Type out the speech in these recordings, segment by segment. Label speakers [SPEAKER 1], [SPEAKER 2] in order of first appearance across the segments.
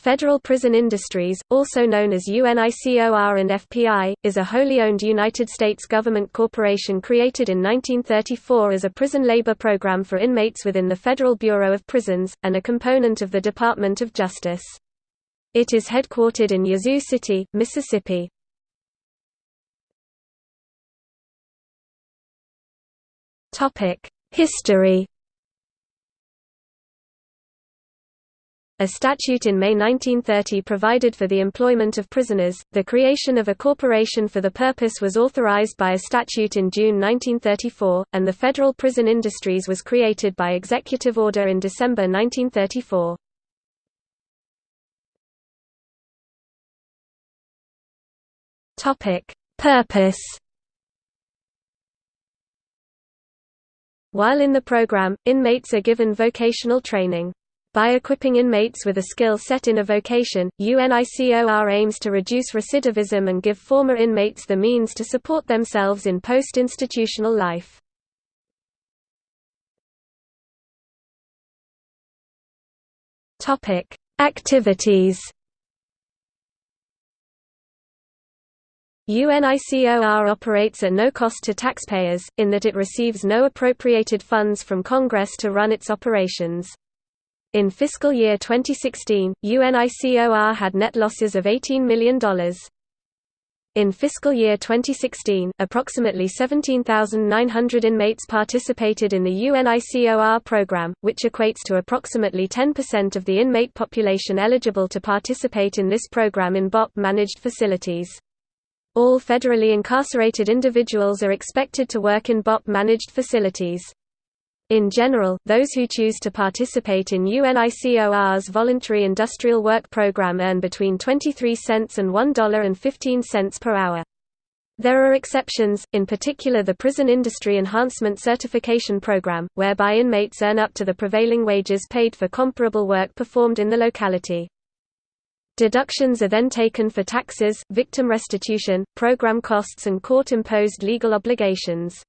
[SPEAKER 1] Federal Prison Industries, also known as UNICOR and FPI, is a wholly owned United States government corporation created in 1934 as a prison labor program for inmates within the Federal Bureau of Prisons, and a component of the Department of Justice. It is headquartered in Yazoo City, Mississippi. History A statute in May 1930 provided for the employment of prisoners. The creation of a corporation for the purpose was authorized by a statute in June 1934, and the Federal Prison Industries was created by executive order in December 1934. Topic: Purpose While in the program, inmates are given vocational training. By equipping inmates with a skill set in a vocation, UNICOR aims to reduce recidivism and give former inmates the means to support themselves in post-institutional life. Activities UNICOR operates at no cost to taxpayers, in that it receives no appropriated funds from Congress to run its operations. In fiscal year 2016, UNICOR had net losses of $18 million. In fiscal year 2016, approximately 17,900 inmates participated in the UNICOR program, which equates to approximately 10% of the inmate population eligible to participate in this program in BOP-managed facilities. All federally incarcerated individuals are expected to work in BOP-managed facilities. In general, those who choose to participate in UNICOR's voluntary industrial work program earn between 23 cents and $1.15 per hour. There are exceptions, in particular the Prison Industry Enhancement Certification Program, whereby inmates earn up to the prevailing wages paid for comparable work performed in the locality. Deductions are then taken for taxes, victim restitution, program costs and court-imposed legal obligations.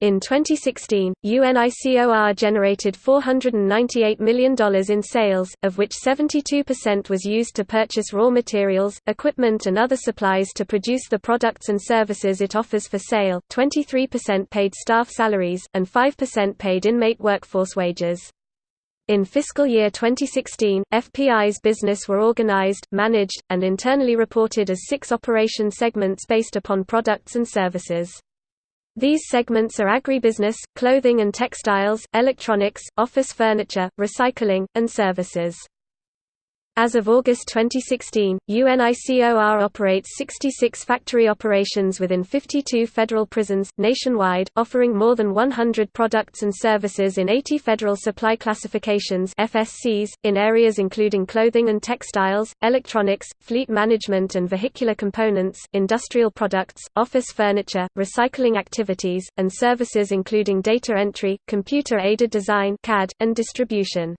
[SPEAKER 1] In 2016, UNICOR generated $498 million in sales, of which 72% was used to purchase raw materials, equipment and other supplies to produce the products and services it offers for sale, 23% paid staff salaries, and 5% paid inmate workforce wages. In fiscal year 2016, FPI's business were organized, managed, and internally reported as six operation segments based upon products and services. These segments are agribusiness, clothing and textiles, electronics, office furniture, recycling, and services. As of August 2016, UNICOR operates 66 factory operations within 52 federal prisons, nationwide, offering more than 100 products and services in 80 federal supply classifications FSCs, in areas including clothing and textiles, electronics, fleet management and vehicular components, industrial products, office furniture, recycling activities, and services including data entry, computer-aided design CAD, and distribution.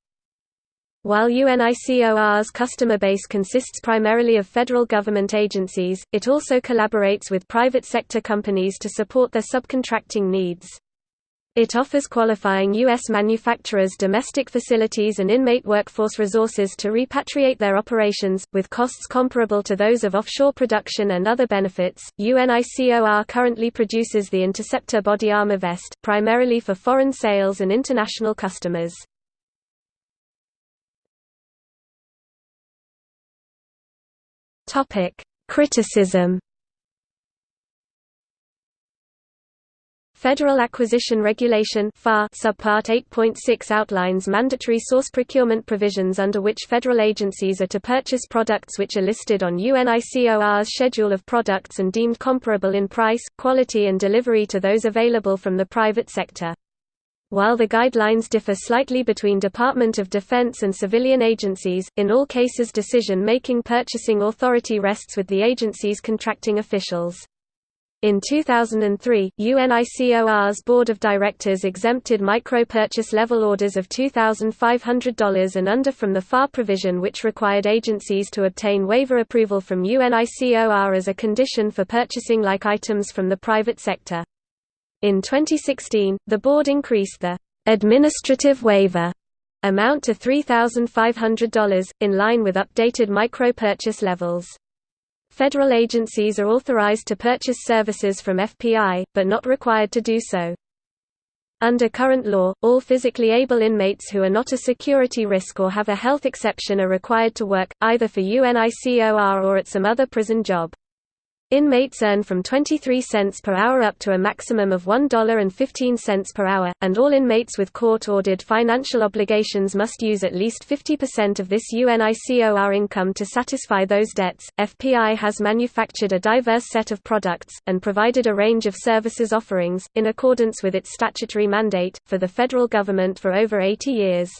[SPEAKER 1] While UNICOR's customer base consists primarily of federal government agencies, it also collaborates with private sector companies to support their subcontracting needs. It offers qualifying U.S. manufacturers domestic facilities and inmate workforce resources to repatriate their operations, with costs comparable to those of offshore production and other benefits. UNICOR currently produces the Interceptor body armor vest, primarily for foreign sales and international customers. Topic: Criticism. Federal Acquisition Regulation Subpart 8.6 outlines mandatory source procurement provisions under which federal agencies are to purchase products which are listed on UNICOR's schedule of products and deemed comparable in price, quality and delivery to those available from the private sector. While the guidelines differ slightly between Department of Defense and civilian agencies, in all cases decision-making purchasing authority rests with the agency's contracting officials. In 2003, UNICOR's Board of Directors exempted micro-purchase level orders of $2,500 and under from the FAR provision which required agencies to obtain waiver approval from UNICOR as a condition for purchasing like items from the private sector. In 2016, the board increased the administrative waiver amount to $3,500, in line with updated micro-purchase levels. Federal agencies are authorized to purchase services from FPI, but not required to do so. Under current law, all physically able inmates who are not a security risk or have a health exception are required to work, either for UNICOR or at some other prison job. Inmates earn from 23 cents per hour up to a maximum of $1.15 per hour, and all inmates with court-ordered financial obligations must use at least 50% of this UNICOR income to satisfy those debts. FPI has manufactured a diverse set of products, and provided a range of services offerings, in accordance with its statutory mandate, for the federal government for over 80 years.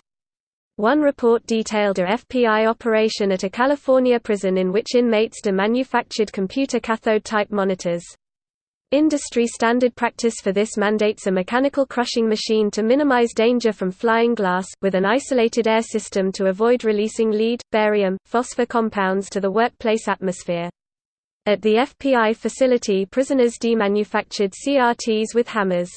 [SPEAKER 1] One report detailed a FPI operation at a California prison in which inmates de-manufactured computer cathode-type monitors. Industry standard practice for this mandates a mechanical crushing machine to minimize danger from flying glass, with an isolated air system to avoid releasing lead, barium, phosphor compounds to the workplace atmosphere. At the FPI facility prisoners demanufactured CRTs with hammers.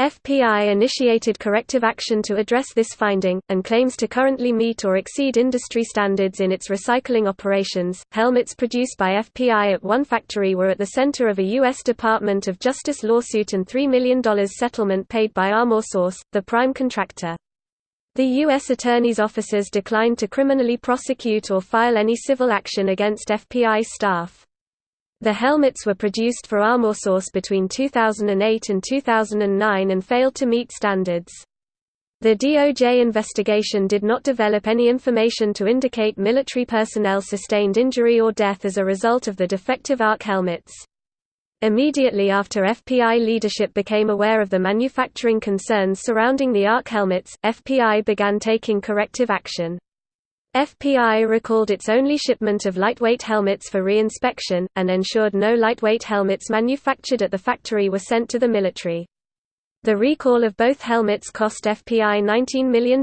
[SPEAKER 1] FPI initiated corrective action to address this finding, and claims to currently meet or exceed industry standards in its recycling operations. Helmets produced by FPI at one factory were at the center of a U.S. Department of Justice lawsuit and $3 million settlement paid by ArmorSource, the prime contractor. The U.S. Attorney's offices declined to criminally prosecute or file any civil action against FPI staff. The helmets were produced for ArmorSource between 2008 and 2009 and failed to meet standards. The DOJ investigation did not develop any information to indicate military personnel sustained injury or death as a result of the defective ARC helmets. Immediately after FPI leadership became aware of the manufacturing concerns surrounding the ARC helmets, FPI began taking corrective action. FPI recalled its only shipment of lightweight helmets for re-inspection, and ensured no lightweight helmets manufactured at the factory were sent to the military. The recall of both helmets cost FPI $19 million.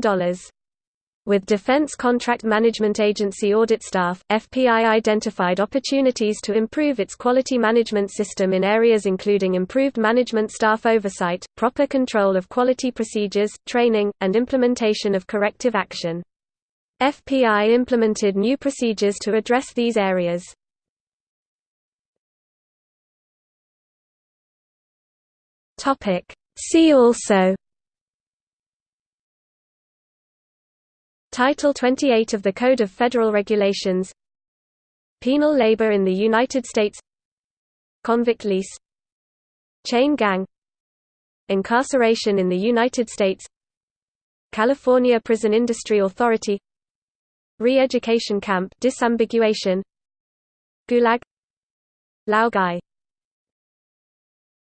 [SPEAKER 1] With Defense Contract Management Agency audit staff, FPI identified opportunities to improve its quality management system in areas including improved management staff oversight, proper control of quality procedures, training, and implementation of corrective action. FPI implemented new procedures to address these areas. See also. Title 28 of the Code of Federal Regulations. Penal labor in the United States. Convict lease. Chain gang. Incarceration in the United States. California Prison Industry Authority Re-education camp disambiguation. Gulag. Laogai